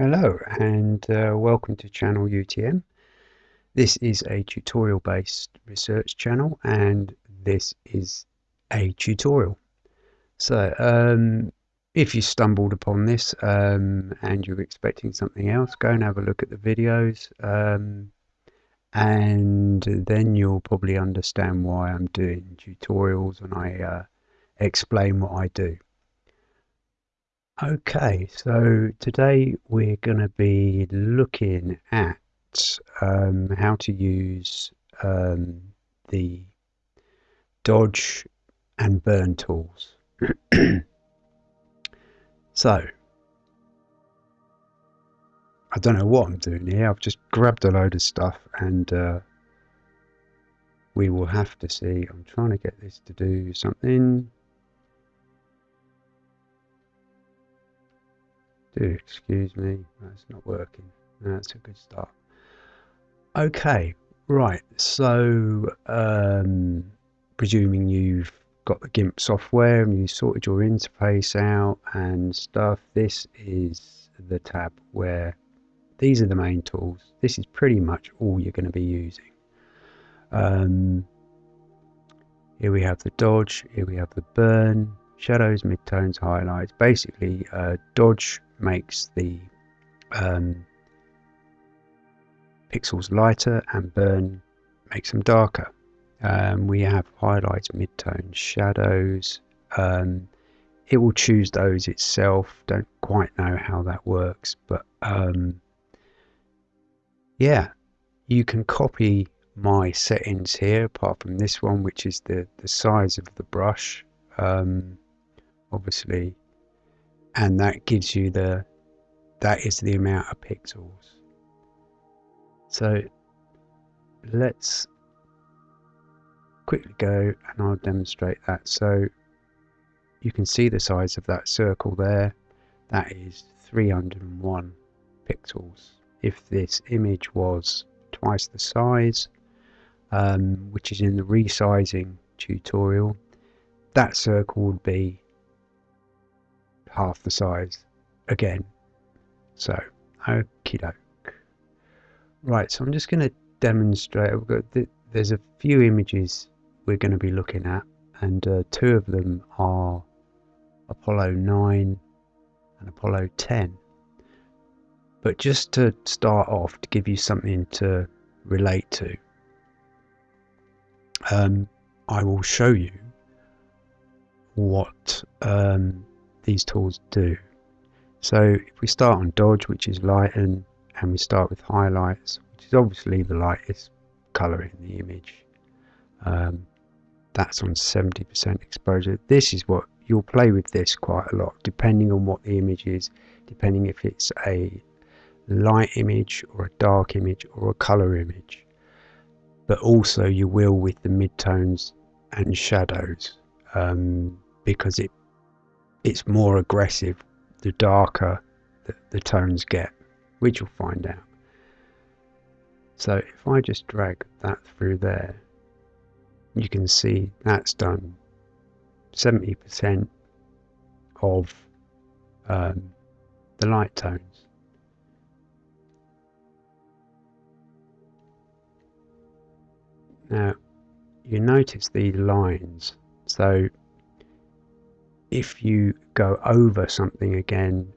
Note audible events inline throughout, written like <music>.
Hello and uh, welcome to channel UTM. This is a tutorial based research channel and this is a tutorial. So um, if you stumbled upon this um, and you're expecting something else, go and have a look at the videos um, and then you'll probably understand why I'm doing tutorials and I uh, explain what I do. Okay, so today we're going to be looking at um, how to use um, the dodge and burn tools. <clears throat> so, I don't know what I'm doing here. I've just grabbed a load of stuff and uh, we will have to see. I'm trying to get this to do something. Excuse me, that's not working. That's a good start. Okay, right. So, um, presuming you've got the GIMP software and you sorted your interface out and stuff, this is the tab where these are the main tools. This is pretty much all you're going to be using. Um, here we have the dodge, here we have the burn, shadows, midtones, highlights. Basically, uh, dodge makes the um, pixels lighter and burn makes them darker. Um, we have highlights, midtones, shadows. Um, it will choose those itself. Don't quite know how that works, but um, yeah, you can copy my settings here apart from this one which is the the size of the brush um, obviously. And that gives you the that is the amount of pixels. So let's quickly go and I'll demonstrate that. So you can see the size of that circle there. That is 301 pixels. If this image was twice the size um, which is in the resizing tutorial that circle would be half the size again. So, okie doke. Right, so I'm just going to demonstrate. Got th there's a few images we're going to be looking at, and uh, two of them are Apollo 9 and Apollo 10. But just to start off, to give you something to relate to, um, I will show you what um, these tools do. So if we start on dodge, which is lighten, and we start with highlights, which is obviously the lightest color in the image. Um, that's on 70% exposure. This is what you'll play with this quite a lot, depending on what the image is, depending if it's a light image or a dark image or a color image. But also you will with the midtones and shadows um, because it it's more aggressive the darker the, the tones get, which you'll find out. So if I just drag that through there, you can see that's done 70% of um, the light tones. Now, you notice the lines. So if you go over something again,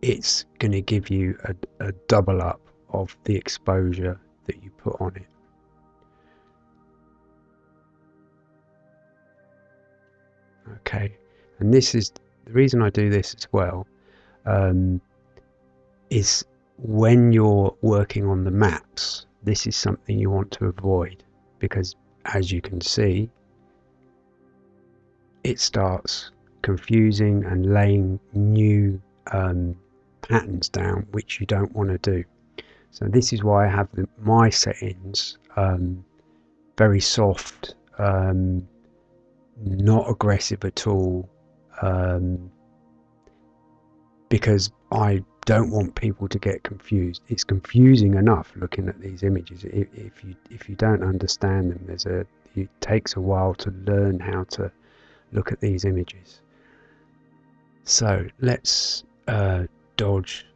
it's going to give you a, a double up of the exposure that you put on it. Okay, and this is the reason I do this as well. Um, is when you're working on the maps, this is something you want to avoid because, as you can see, it starts confusing and laying new um, patterns down which you don't want to do. So this is why I have the, my settings um, very soft, um, not aggressive at all, um, because I don't want people to get confused. It's confusing enough looking at these images. If, if you if you don't understand them, there's a it takes a while to learn how to look at these images. So let's uh, dodge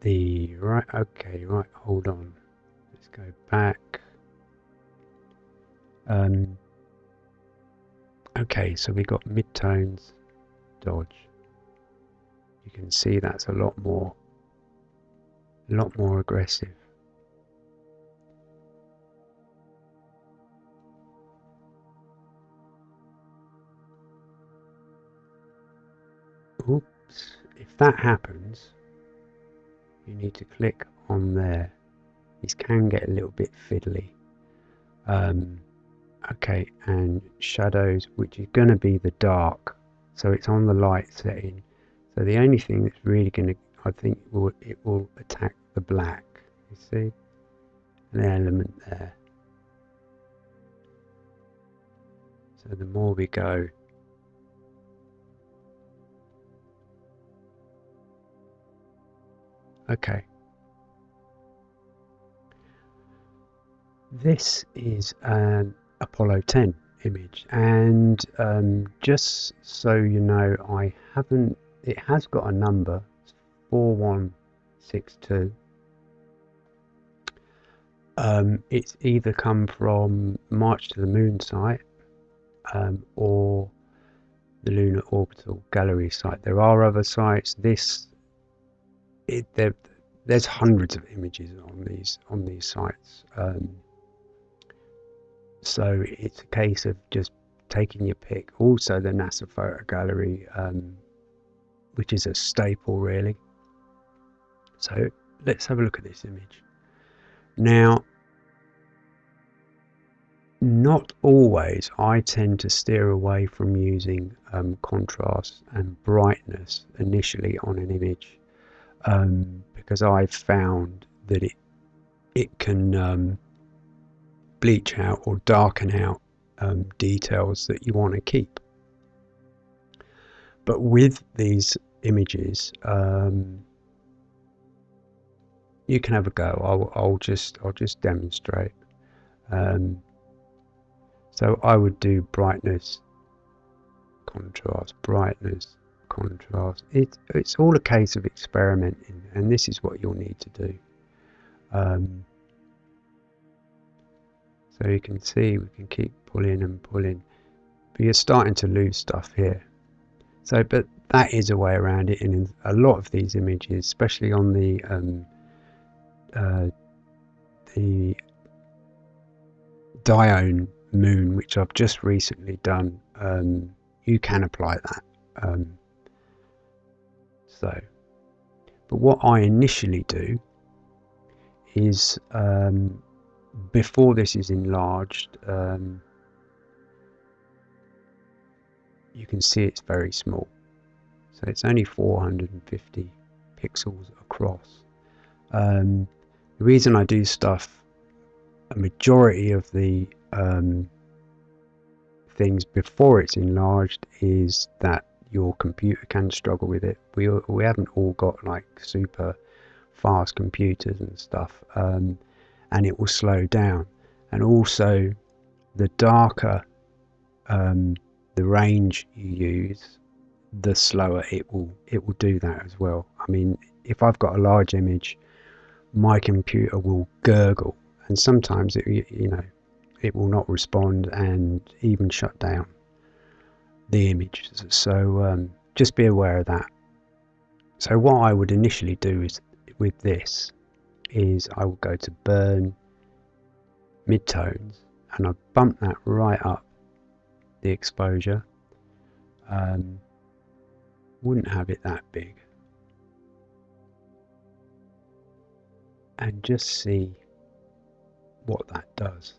the right okay right hold on. Let's go back. Um, okay so we got midtones dodge. You can see that's a lot more a lot more aggressive oops if that happens you need to click on there. These can get a little bit fiddly. Um, okay and shadows which is going to be the dark. So it's on the light setting. So the only thing that's really going to I think will it will attack the black you see? An element there. So the more we go Okay. This is an Apollo 10 image and um, just so you know I haven't it has got a number 4162 um, it's either come from March to the Moon site um, or the Lunar Orbital Gallery site. There are other sites. This it, there, there's hundreds of images on these on these sites. Um, so it's a case of just taking your pick. Also, the NASA Photo Gallery, um, which is a staple, really. So let's have a look at this image. Now, not always. I tend to steer away from using um, contrast and brightness initially on an image um, because I've found that it it can um, bleach out or darken out um, details that you want to keep. But with these images, um, you can have a go. I'll, I'll just I'll just demonstrate. Um, so I would do brightness, contrast, brightness, contrast. It, it's all a case of experimenting, and this is what you'll need to do. Um, so you can see we can keep pulling and pulling, but you're starting to lose stuff here. So, but that is a way around it, and in a lot of these images, especially on the um, uh, the Dione moon, which I've just recently done, um, you can apply that. Um, so. But what I initially do is um, before this is enlarged, um, you can see it's very small. So it's only 450 pixels across. Um, the reason I do stuff, a majority of the um, things before it's enlarged is that your computer can struggle with it. We we haven't all got like super fast computers and stuff, um, and it will slow down. And also, the darker um, the range you use, the slower it will it will do that as well. I mean, if I've got a large image, my computer will gurgle, and sometimes it you know it will not respond and even shut down the image. So um, just be aware of that. So what I would initially do is with this is I will go to burn midtones and I bump that right up the exposure. Um, wouldn't have it that big. And just see what that does.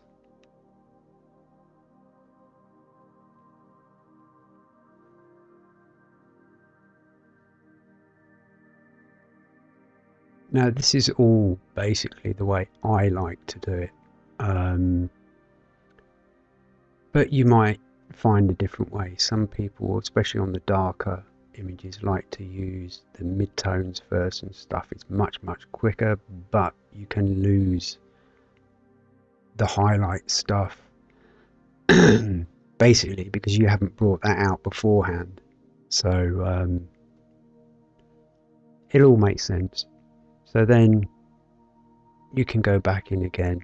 Now, this is all basically the way I like to do it. Um, but you might find a different way. Some people, especially on the darker images, like to use the midtones first and stuff. It's much, much quicker, but you can lose the highlight stuff <clears throat> basically because you haven't brought that out beforehand. So um, it all makes sense. So then you can go back in again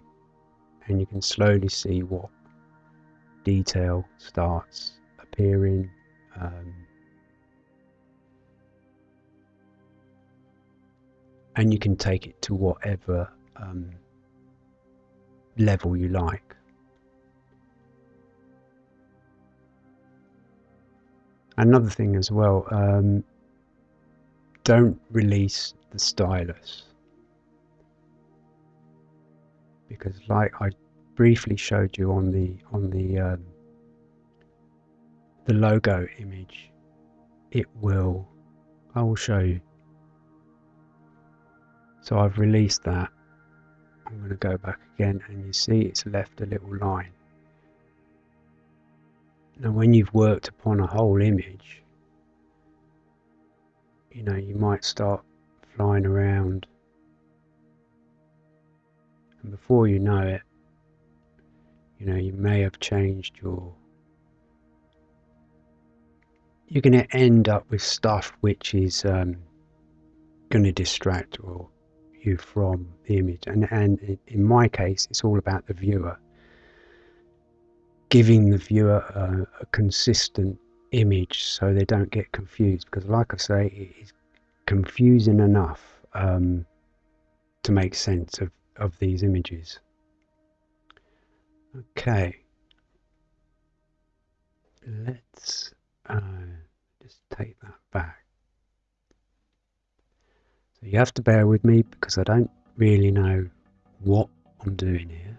and you can slowly see what detail starts appearing. Um, and you can take it to whatever um, level you like. Another thing as well, um, don't release the stylus. Because like I briefly showed you on the on the um, the logo image it will I will show you. So I've released that. I'm going to go back again and you see it's left a little line. Now when you've worked upon a whole image you know you might start flying around. And before you know it you know you may have changed your you're going to end up with stuff which is um, going to distract or you from the image. And and in my case it's all about the viewer. Giving the viewer a, a consistent image so they don't get confused. Because like I say it is confusing enough um, to make sense of, of these images. Okay. Let's uh, just take that back. So you have to bear with me because I don't really know what I'm doing here.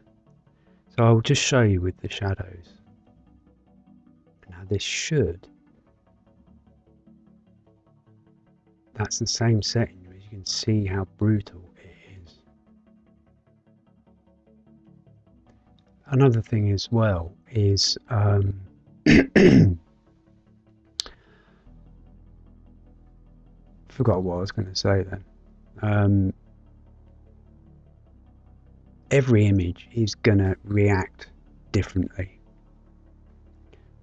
So I'll just show you with the shadows. Now this should that's the same setting you can see how brutal it is. Another thing as well is um, <coughs> forgot what I was going to say then. Um, every image is going to react differently.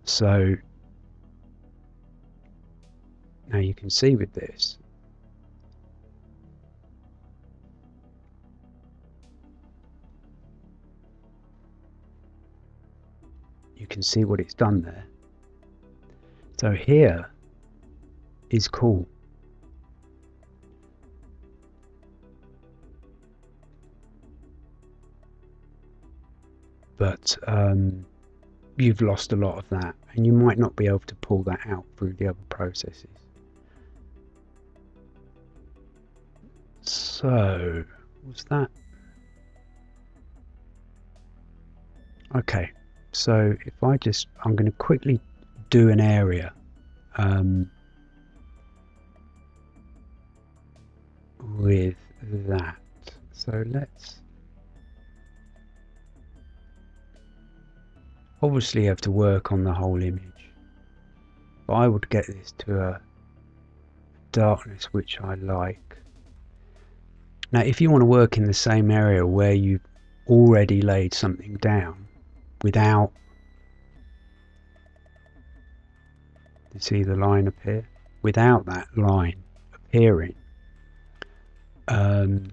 So now you can see with this you can see what it's done there. So here is cool. But um, you've lost a lot of that and you might not be able to pull that out through the other processes. So was that? Okay so if I just I'm going to quickly do an area um, with that. So let's obviously have to work on the whole image but I would get this to a darkness which I like. Now if you want to work in the same area where you've already laid something down without. You see the line appear without that line appearing um,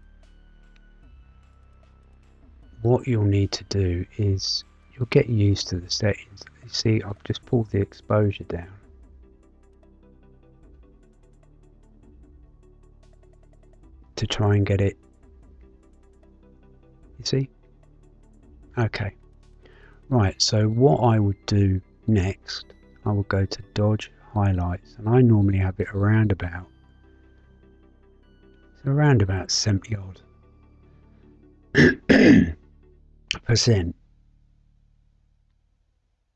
what you'll need to do is you'll get used to the settings. You see I've just pulled the exposure down. To try and get it. You see? Okay right so what I would do next I will go to dodge highlights and I normally have it around about so around about 70 odd <coughs> percent.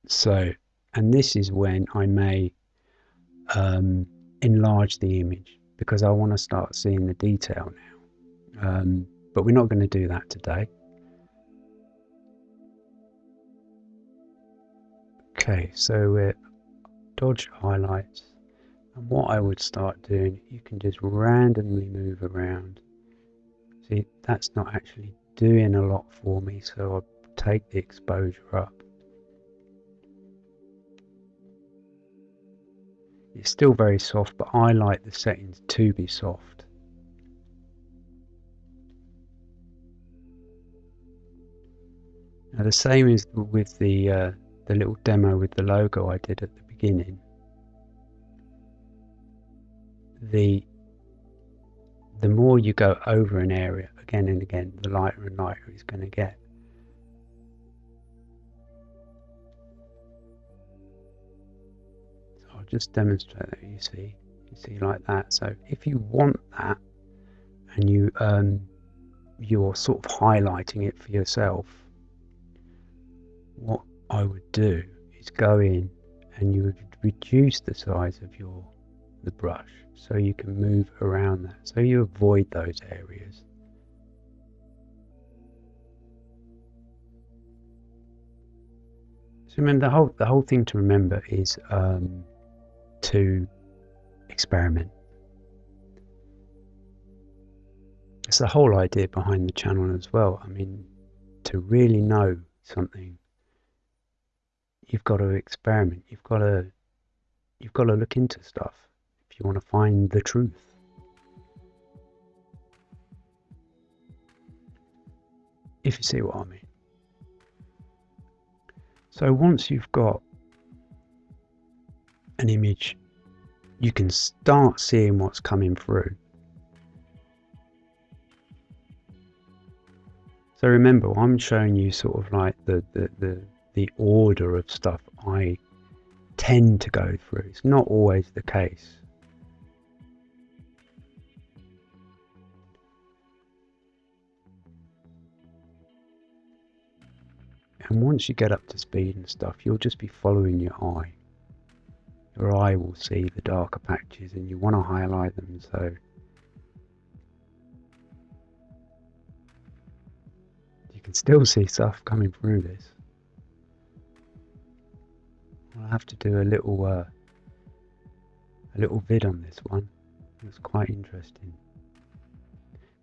So and this is when I may um, enlarge the image because I want to start seeing the detail now. Um, but we're not going to do that today Okay, so we're dodge highlights. And what I would start doing, you can just randomly move around. See, that's not actually doing a lot for me, so I'll take the exposure up. It's still very soft, but I like the settings to be soft. Now the same is with the uh, the little demo with the logo I did at the beginning. The the more you go over an area again and again, the lighter and lighter it's going to get. So I'll just demonstrate that you see, you see like that. So if you want that and you um, you're sort of highlighting it for yourself, what I would do is go in and you would reduce the size of your the brush so you can move around that so you avoid those areas. So remember the whole the whole thing to remember is um, to experiment. It's the whole idea behind the channel as well. I mean to really know something you've got to experiment you've got to you've got to look into stuff if you want to find the truth. If you see what I mean. So once you've got an image, you can start seeing what's coming through. So remember, I'm showing you sort of like the, the, the, the order of stuff I tend to go through. It's not always the case. And once you get up to speed and stuff, you'll just be following your eye. Your eye will see the darker patches and you want to highlight them so you can still see stuff coming through this. I'll have to do a little uh, a little vid on this one. It's quite interesting.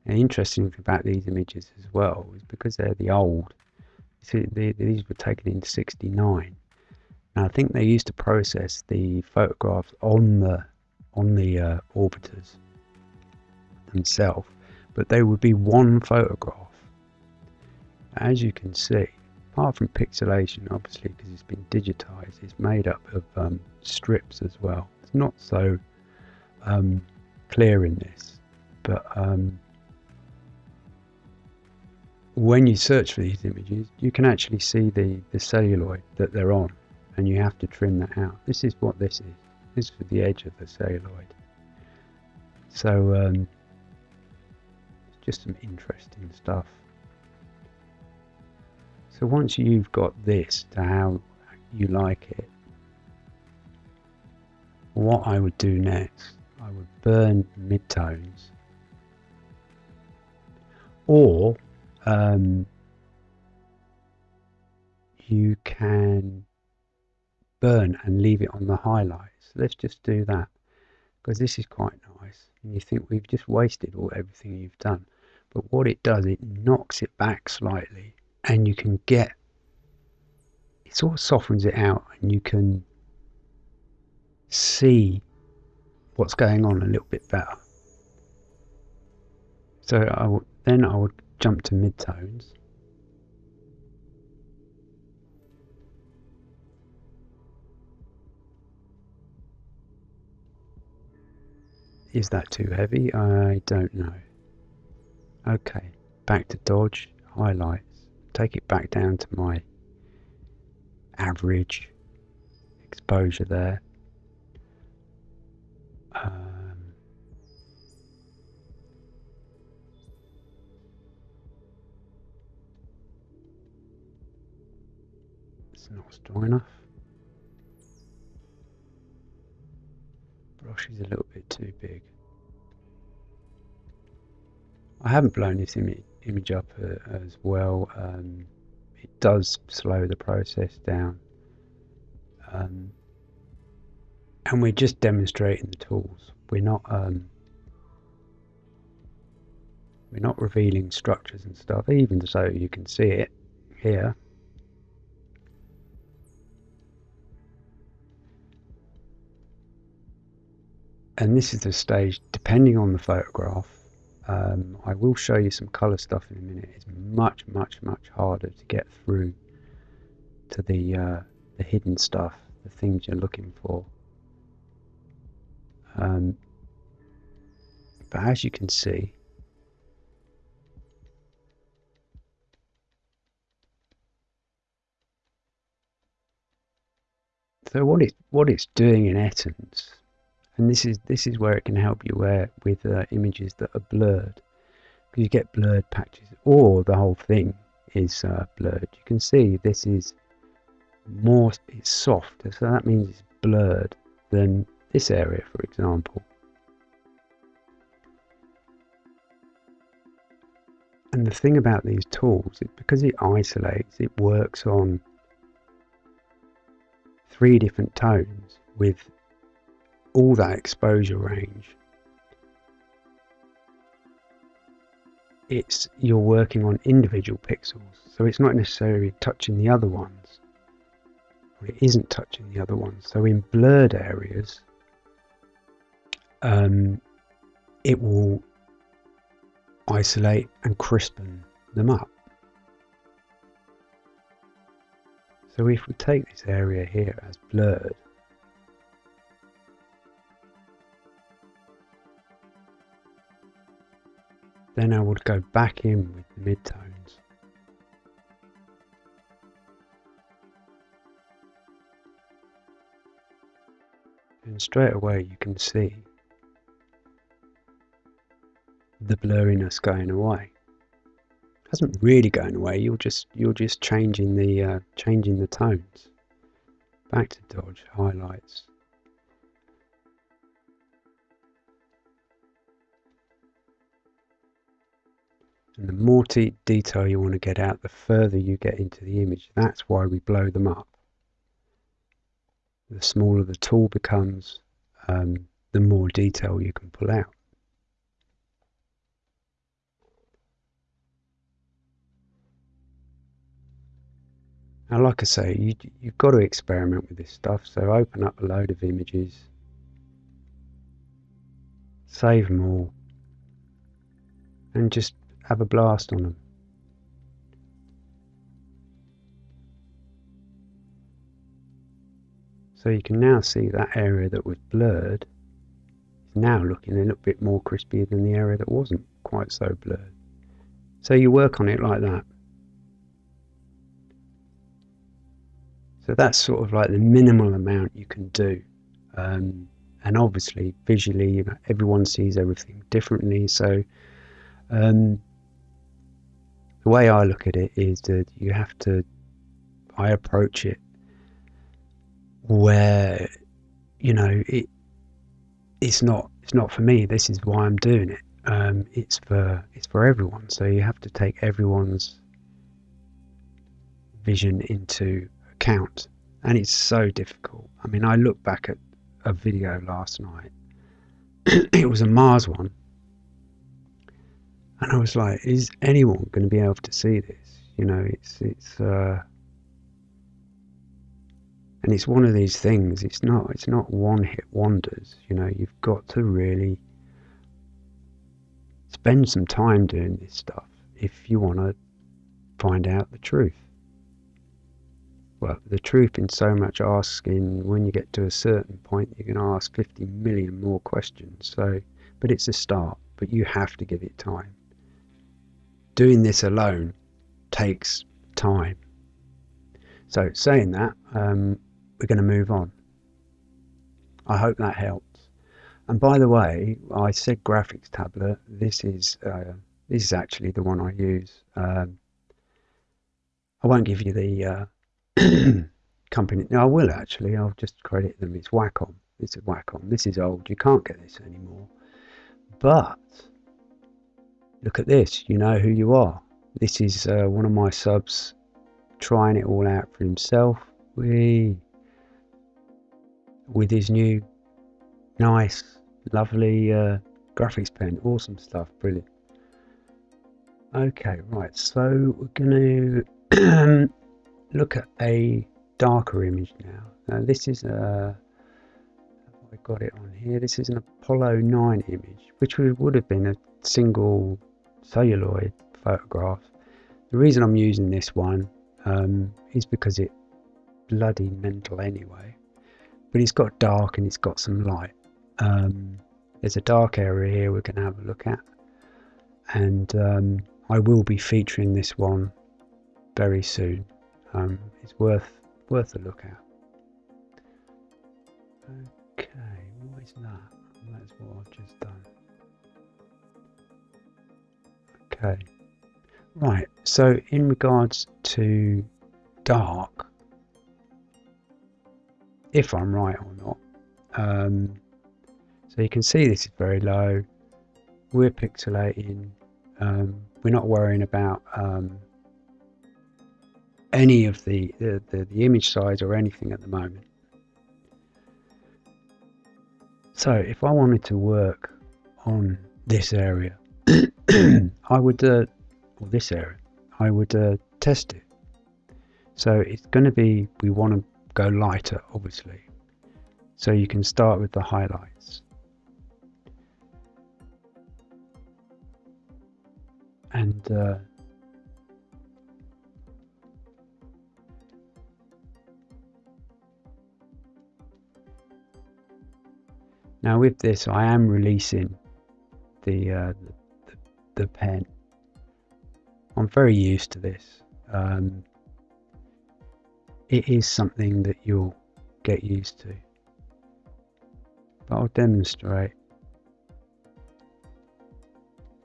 And the interesting thing about these images as well is because they're the old See, these were taken in 69. Now I think they used to process the photographs on the on the uh, orbiters themselves, but they would be one photograph. As you can see, apart from pixelation, obviously because it's been digitized, it's made up of um, strips as well. It's not so um, clear in this, but um, when you search for these images, you can actually see the, the celluloid that they're on, and you have to trim that out. This is what this is. This is for the edge of the celluloid. So, um, just some interesting stuff. So once you've got this to how you like it, what I would do next, I would burn midtones. Or um, you can burn and leave it on the highlights. Let's just do that because this is quite nice. And you think we've just wasted all everything you've done. But what it does, it knocks it back slightly and you can get, it sort of softens it out and you can see what's going on a little bit better. So then I would jump to midtones. Is that too heavy? I don't know. Okay, back to dodge, highlights. Take it back down to my average exposure there. Um, it's not strong enough. Brush is a little bit too big. I haven't blown this Im image up uh, as well. Um, it does slow the process down. Um, and we're just demonstrating the tools. We're not um, we're not revealing structures and stuff, even so you can see it here. and this is the stage depending on the photograph Um, I will show you some colour stuff in a minute. It's much, much, much harder to get through to the uh, the hidden stuff, the things you're looking for. Um, but as you can see, so what it what it's doing in Essence and this is this is where it can help you where with uh, images that are blurred. Because you get blurred patches or the whole thing is uh, blurred. You can see this is more it's soft so that means it's blurred than this area for example. And the thing about these tools is because it isolates it works on three different tones with all that exposure range. It's you're working on individual pixels, so it's not necessarily touching the other ones. It isn't touching the other ones. So in blurred areas, um, it will isolate and crispen them up. So if we take this area here as blurred, Then I would go back in with the midtones. And straight away you can see the blurriness going away. It hasn't really going away. You're just you're just changing the uh, changing the tones. Back to dodge highlights. And the more detail you want to get out, the further you get into the image. That's why we blow them up. The smaller the tool becomes, um, the more detail you can pull out. Now, like I say, you, you've got to experiment with this stuff. So open up a load of images, save them all, and just have a blast on them. So you can now see that area that was blurred is now looking a little bit more crispy than the area that wasn't quite so blurred. So you work on it like that. So that's sort of like the minimal amount you can do. Um, and obviously, visually, you know, everyone sees everything differently. So um, the way I look at it is that you have to, I approach it where, you know, it, it's not, it's not for me. This is why I'm doing it. Um, it's for, it's for everyone. So you have to take everyone's vision into account. And it's so difficult. I mean, I look back at a video last night. <clears throat> it was a Mars one and I was like, is anyone going to be able to see this? You know, it's it's uh, and it's one of these things. It's not it's not one hit wonders. You know, you've got to really spend some time doing this stuff if you want to find out the truth. Well, the truth in so much asking, when you get to a certain point, you're going to ask 50 million more questions. So, but it's a start, but you have to give it time doing this alone takes time. So, saying that, um, we're going to move on. I hope that helps. And by the way, I said graphics tablet. This is uh, this is actually the one I use. Um, I won't give you the uh, <clears throat> company. No, I will actually. I'll just credit them. It's Wacom. It's a Wacom. This is old. You can't get this anymore. But look at this, you know who you are. This is uh, one of my subs trying it all out for himself. We with his new nice, lovely uh, graphics pen. Awesome stuff, brilliant. Okay, right, so we're going to <clears throat> look at a darker image now. Now this is a, I got it on here. This is an Apollo 9 image, which would have been a single celluloid photograph. The reason I'm using this one um, is because it's bloody mental anyway. But it's got dark and it's got some light. Um, there's a dark area here we can have a look at. And um, I will be featuring this one very soon. Um, it's worth worth a look at. Okay, what is that? That's what I've just done. Okay. Right, so in regards to dark, if I'm right or not, um, so you can see this is very low. We're pixelating. Um, we're not worrying about um, any of the, the, the, the image size or anything at the moment. So if I wanted to work on this area, <clears throat> I would, uh, or this area, I would uh, test it. So it's going to be, we want to go lighter, obviously. So you can start with the highlights. And uh, Now with this I am releasing the, uh, the, the, pen. I'm very used to this. Um, it is something that you'll get used to. But I'll demonstrate.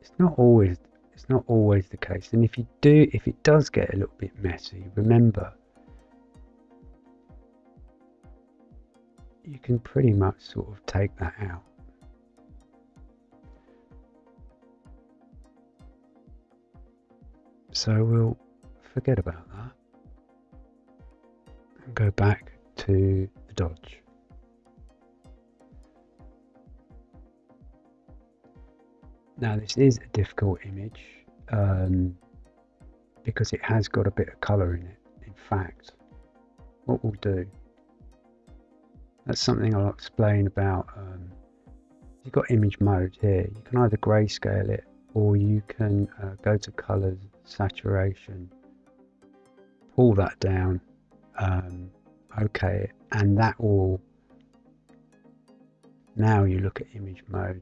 It's not always it's not always the case. And if you do if it does get a little bit messy, remember you can pretty much sort of take that out. So we'll forget about that and go back to the dodge. Now this is a difficult image um, because it has got a bit of colour in it. In fact, what we'll do that's something I'll explain about. Um, you've got image mode here. You can either grayscale it or you can uh, go to colors, saturation, pull that down, um, okay, and that will. Now you look at image mode.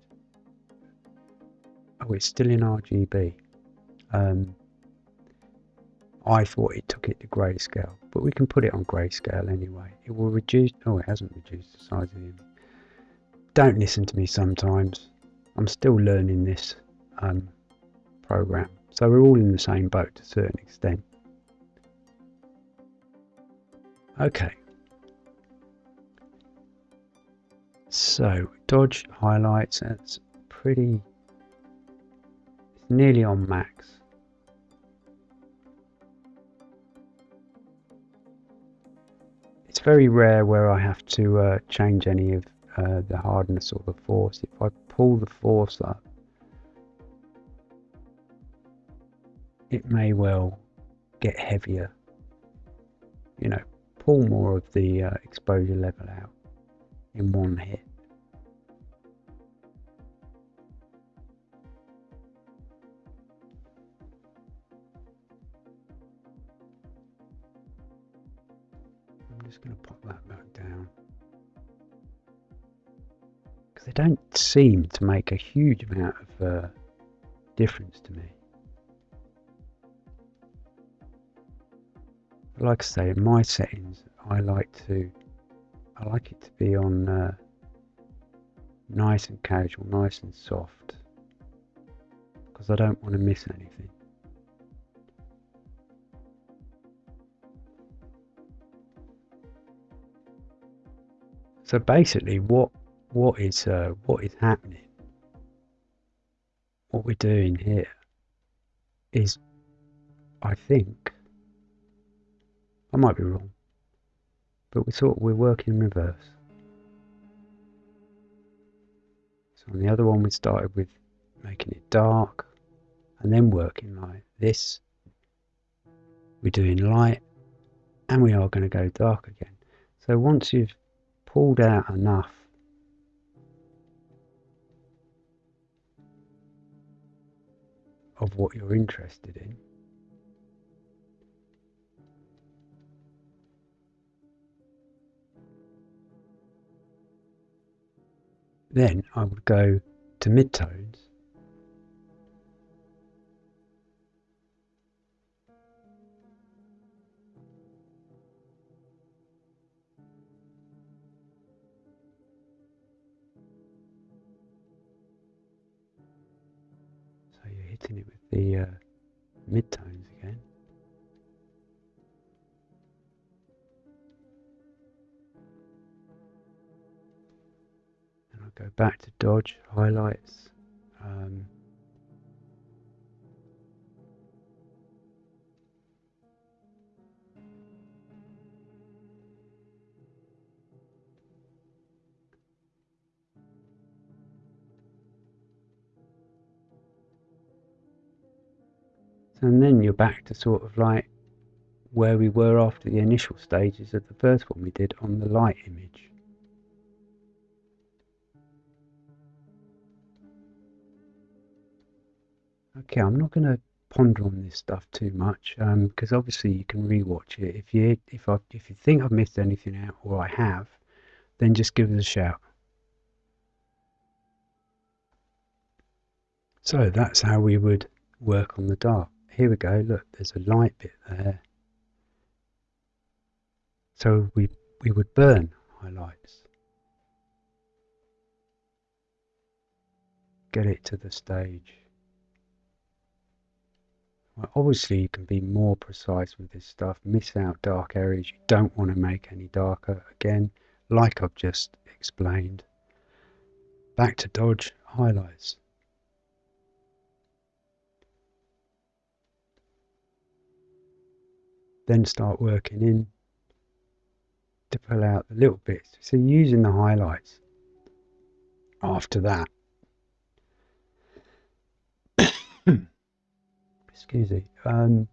Oh, it's still in RGB. Um, I thought it took it to grayscale, but we can put it on grayscale anyway. It will reduce, oh it hasn't reduced the size of the image. Don't listen to me sometimes. I'm still learning this um, program. So we're all in the same boat to a certain extent. Okay. So dodge highlights, that's pretty, it's nearly on max. It's very rare where I have to uh, change any of uh, the hardness or the force. If I pull the force up, it may well get heavier. You know, pull more of the uh, exposure level out in one hit. I'm just going to pop that back down. Because they don't seem to make a huge amount of uh, difference to me. But like I say, in my settings, I like to, I like it to be on uh, nice and casual, nice and soft, because I don't want to miss anything. So basically, what what is uh, what is happening? What we're doing here is, I think, I might be wrong, but we thought we're working in reverse. So on the other one, we started with making it dark, and then working like this. We're doing light, and we are going to go dark again. So once you've pulled out enough of what you're interested in, Then I would go to midtones So you're hitting it with the uh, midtones again. Go back to dodge, highlights. Um, and then you're back to sort of like where we were after the initial stages of the first one we did on the light image. Okay, I'm not going to ponder on this stuff too much because um, obviously you can rewatch it. If you if I if you think I've missed anything out or I have, then just give us a shout. So that's how we would work on the dark. Here we go. Look, there's a light bit there. So we we would burn highlights. Get it to the stage. Well, obviously, you can be more precise with this stuff. Miss out dark areas. You don't want to make any darker. Again, like I've just explained. Back to dodge highlights. Then start working in to pull out the little bits. So using the highlights after that. Excuse me, um,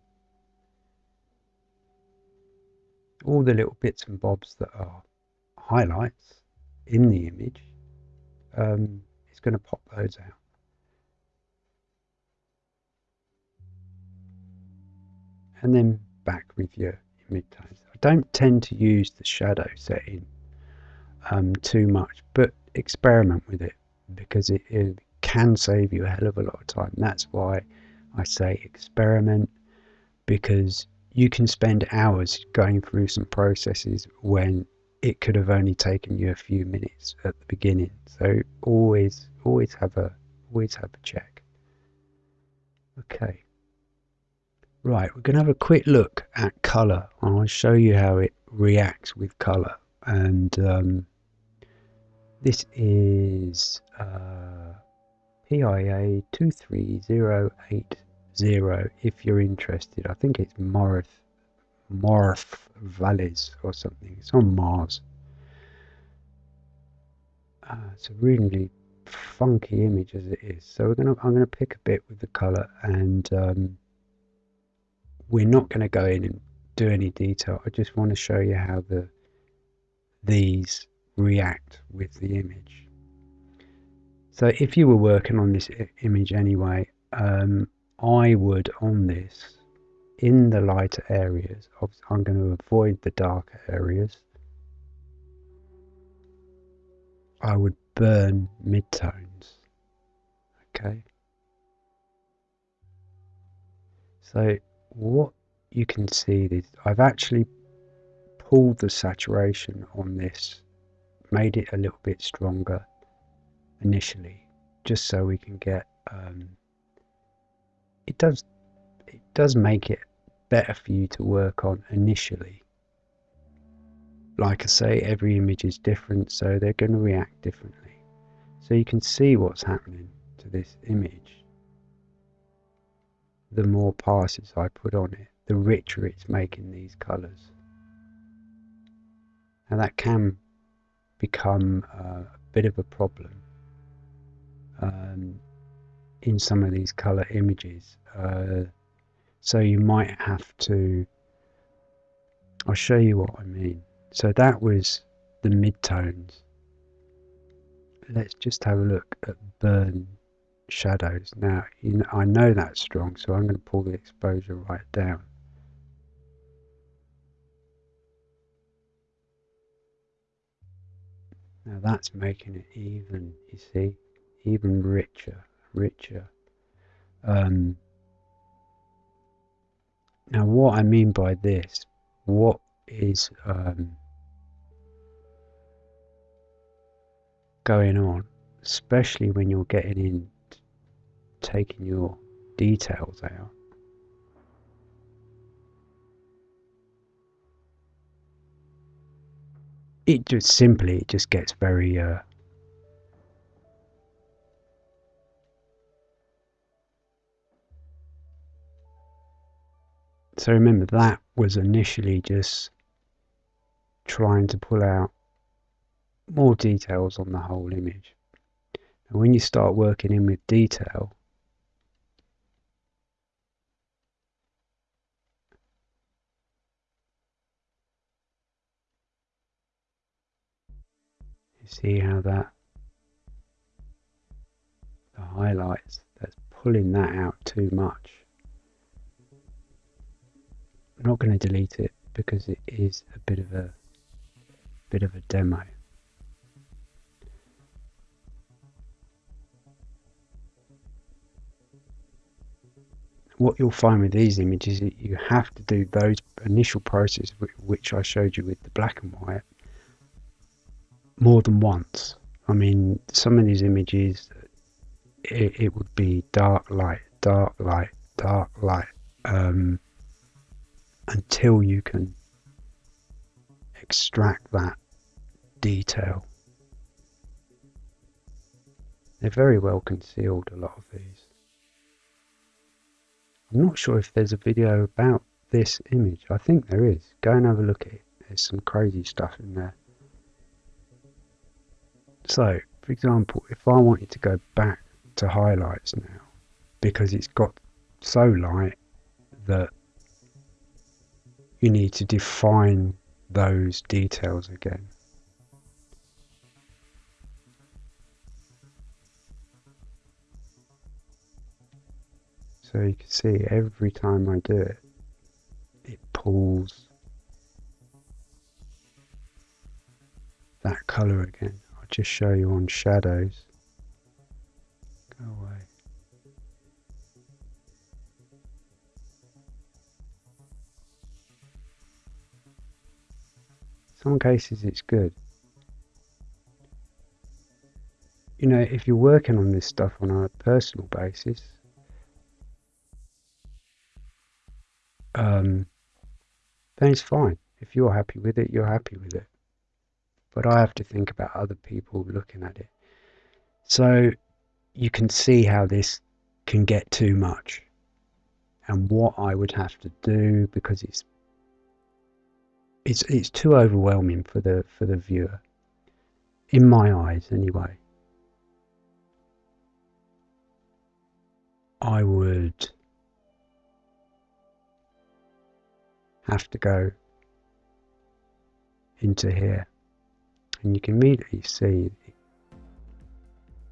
all the little bits and bobs that are highlights in the image, um, it's going to pop those out. And then back with your, midtones. I don't tend to use the shadow setting um, too much, but experiment with it because it, it can save you a hell of a lot of time. That's why I say experiment because you can spend hours going through some processes when it could have only taken you a few minutes at the beginning. So always, always have a, always have a check. Okay. Right, we're going to have a quick look at color. I'll show you how it reacts with color. And um, this is uh, PIA 23080 if you're interested. I think it's Morph, Morph Valleys or something. It's on Mars. Uh, it's a really funky image as it is. So we're gonna I'm gonna pick a bit with the color and um, we're not going to go in and do any detail. I just want to show you how the these react with the image. So if you were working on this image anyway, um, I would on this, in the lighter areas, I'm going to avoid the darker areas. I would burn midtones. Okay. So what you can see is I've actually pulled the saturation on this, made it a little bit stronger initially, just so we can get um, it does it does make it better for you to work on initially. Like I say, every image is different, so they're going to react differently. So you can see what's happening to this image. The more passes I put on it, the richer it's making these colours. And that can become uh, a bit of a problem. Um, in some of these color images. Uh, so you might have to, I'll show you what I mean. So that was the midtones. Let's just have a look at burn shadows. Now, you know, I know that's strong, so I'm going to pull the exposure right down. Now that's making it even, you see, even richer, richer. Um, now what I mean by this, what is um, going on, especially when you're getting in, taking your details out. It just simply it just gets very uh, So remember that was initially just trying to pull out more details on the whole image. And when you start working in with detail, you see how that the highlights that's pulling that out too much. I'm not going to delete it because it is a bit of a bit of a demo. what you'll find with these images is you have to do those initial processes which I showed you with the black and white more than once. I mean, some of these images, it, it would be dark light, dark light, dark light, um, until you can extract that detail. They're very well concealed, a lot of these. I'm not sure if there's a video about this image. I think there is. Go and have a look at it. There's some crazy stuff in there. So, for example, if I wanted to go back to highlights now, because it's got so light that you need to define those details again. So you can see every time I do it, it pulls that colour again. I'll just show you on shadows. Go away. Some cases it's good. You know, if you're working on this stuff on a personal basis, um, then it's fine. If you're happy with it, you're happy with it. But I have to think about other people looking at it. So you can see how this can get too much and what I would have to do because it's it's it's too overwhelming for the for the viewer in my eyes anyway I would have to go into here and you can immediately see it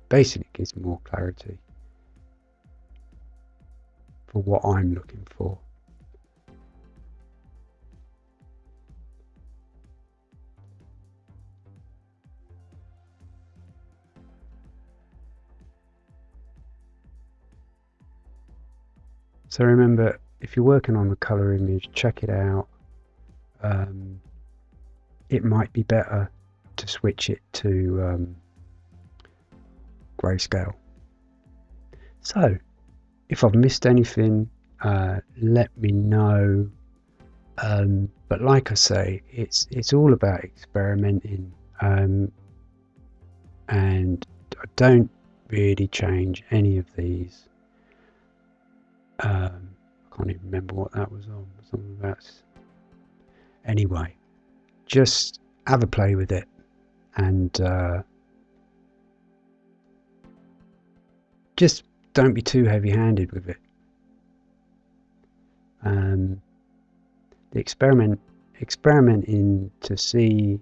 basically gives more clarity for what I'm looking for. So remember if you're working on the color image, check it out. Um, it might be better to switch it to um, grayscale. So, if I've missed anything, uh, let me know. Um, but like I say, it's it's all about experimenting, um, and I don't really change any of these. Um, can't even remember what that was on. Something about. Anyway, just have a play with it and uh, just don't be too heavy handed with it. Um, the experiment experimenting to see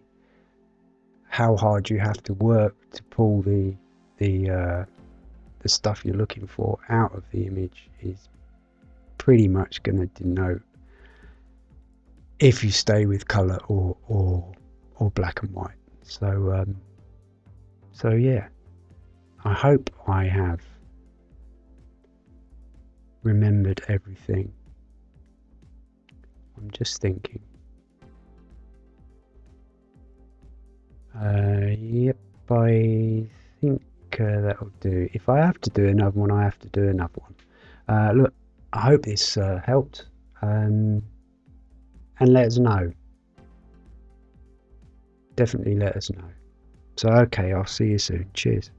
how hard you have to work to pull the the uh, the stuff you're looking for out of the image is pretty much going to denote if you stay with color or or or black and white. So um, so yeah I hope I have remembered everything. I'm just thinking. Uh, yep I think uh, that'll do. If I have to do another one I have to do another one. Uh, look I hope this uh, helped um, and let us know. Definitely let us know. So, okay, I'll see you soon. Cheers.